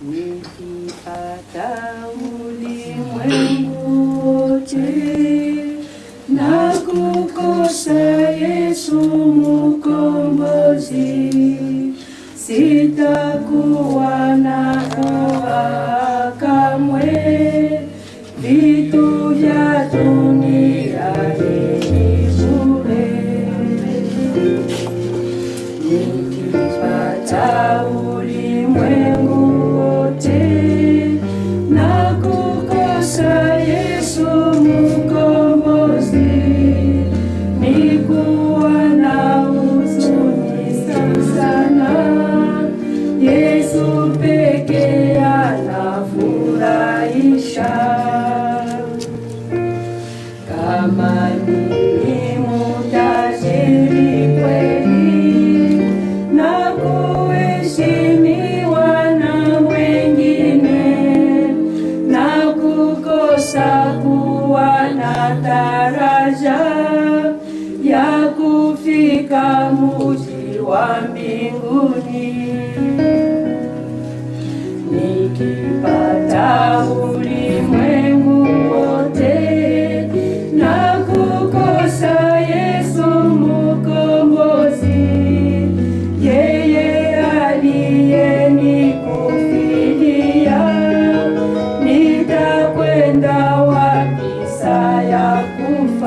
Nikipata ulimwengu wote na kukosa Yesu mkombozi, sitakuwa na raha kamwe, vitu vya dunia ni bure. Nikipata nataraja ya kufika muji wa mbinguni. Nikipata ulimwengu wote na kukosa Yesu Mkombozi, yeye aliye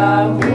Yahweh.